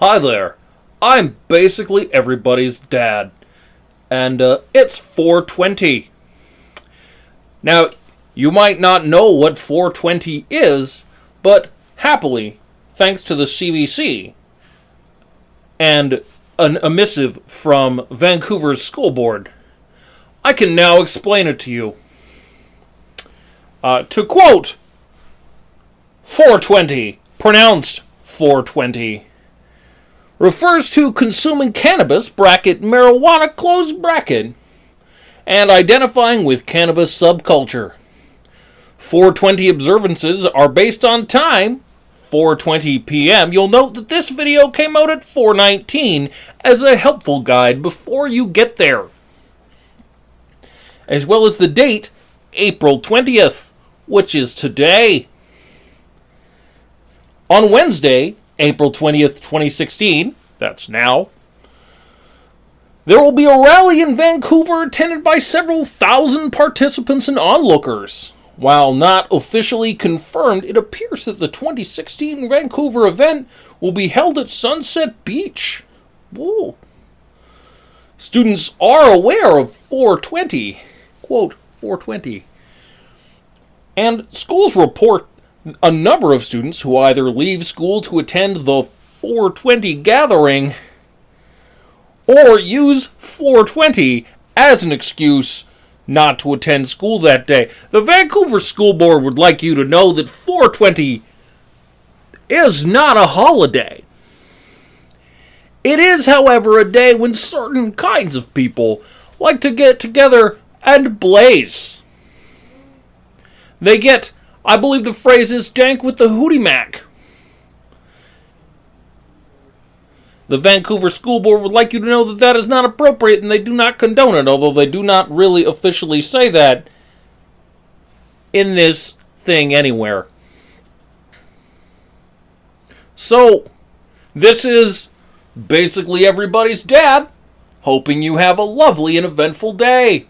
Hi there. I'm basically everybody's dad. And uh, it's 420. Now, you might not know what 420 is, but happily, thanks to the CBC and an a missive from Vancouver's school board, I can now explain it to you. Uh, to quote 420, pronounced 420, refers to consuming cannabis, bracket, marijuana, close bracket, and identifying with cannabis subculture. 420 observances are based on time 4:20 p.m. You'll note that this video came out at 4:19 as a helpful guide before you get there. As well as the date April 20th, which is today. On Wednesday, April 20th, 2016, that's now, there will be a rally in Vancouver attended by several thousand participants and onlookers. While not officially confirmed, it appears that the 2016 Vancouver event will be held at Sunset Beach. Whoa. Students are aware of 420, quote, 420. And schools report a number of students who either leave school to attend the 420 gathering or use 420 as an excuse not to attend school that day. The Vancouver School Board would like you to know that 420 is not a holiday. It is, however, a day when certain kinds of people like to get together and blaze. They get, I believe the phrase is dank with the hootie mac. The Vancouver School Board would like you to know that that is not appropriate and they do not condone it, although they do not really officially say that in this thing anywhere. So, this is basically everybody's dad, hoping you have a lovely and eventful day.